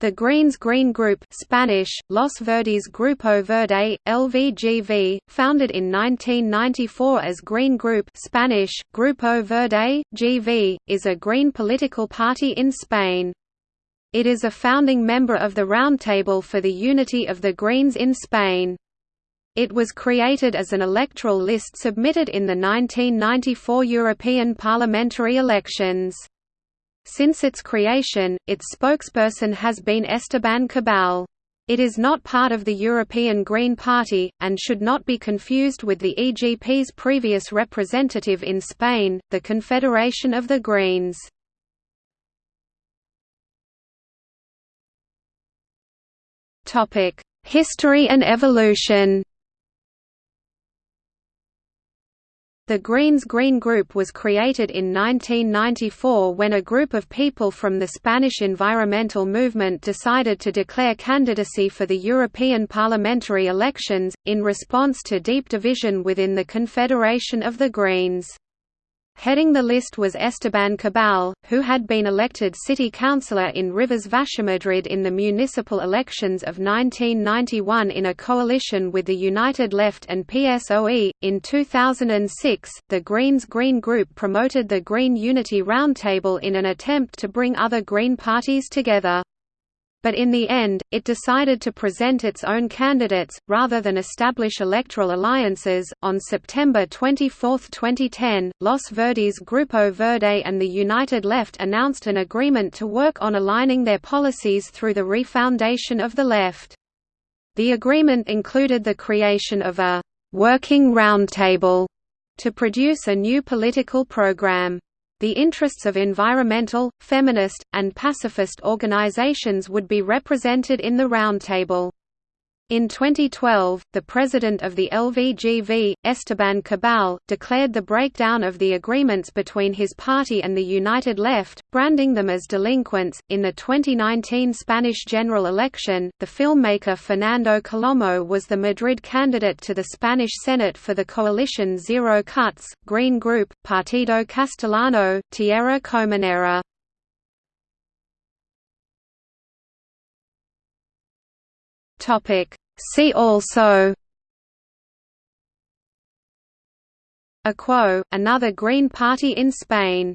The Greens Green Group Spanish, Los Verdes Grupo Verde, LVGV, founded in 1994 as Green Group Spanish, Grupo Verde, GV, is a green political party in Spain. It is a founding member of the Roundtable for the Unity of the Greens in Spain. It was created as an electoral list submitted in the 1994 European parliamentary elections. Since its creation, its spokesperson has been Esteban Cabal. It is not part of the European Green Party, and should not be confused with the EGP's previous representative in Spain, the Confederation of the Greens. History and evolution The Greens Green Group was created in 1994 when a group of people from the Spanish environmental movement decided to declare candidacy for the European parliamentary elections, in response to deep division within the Confederation of the Greens. Heading the list was Esteban Cabal, who had been elected city councillor in Rivas Vaciamadrid in the municipal elections of 1991 in a coalition with the United Left and PSOE. In 2006, the Greens Green Group promoted the Green Unity Roundtable in an attempt to bring other Green parties together but in the end, it decided to present its own candidates, rather than establish electoral alliances. On September 24, 2010, Los Verdes Grupo Verde and the United Left announced an agreement to work on aligning their policies through the refoundation of the left. The agreement included the creation of a working roundtable to produce a new political program. The interests of environmental, feminist, and pacifist organizations would be represented in the roundtable. In 2012, the president of the LVGV, Esteban Cabal, declared the breakdown of the agreements between his party and the United Left, branding them as delinquents. In the 2019 Spanish general election, the filmmaker Fernando Colomo was the Madrid candidate to the Spanish Senate for the coalition Zero Cuts, Green Group, Partido Castellano, Tierra Comunera. Topic. See also Equo, another Green Party in Spain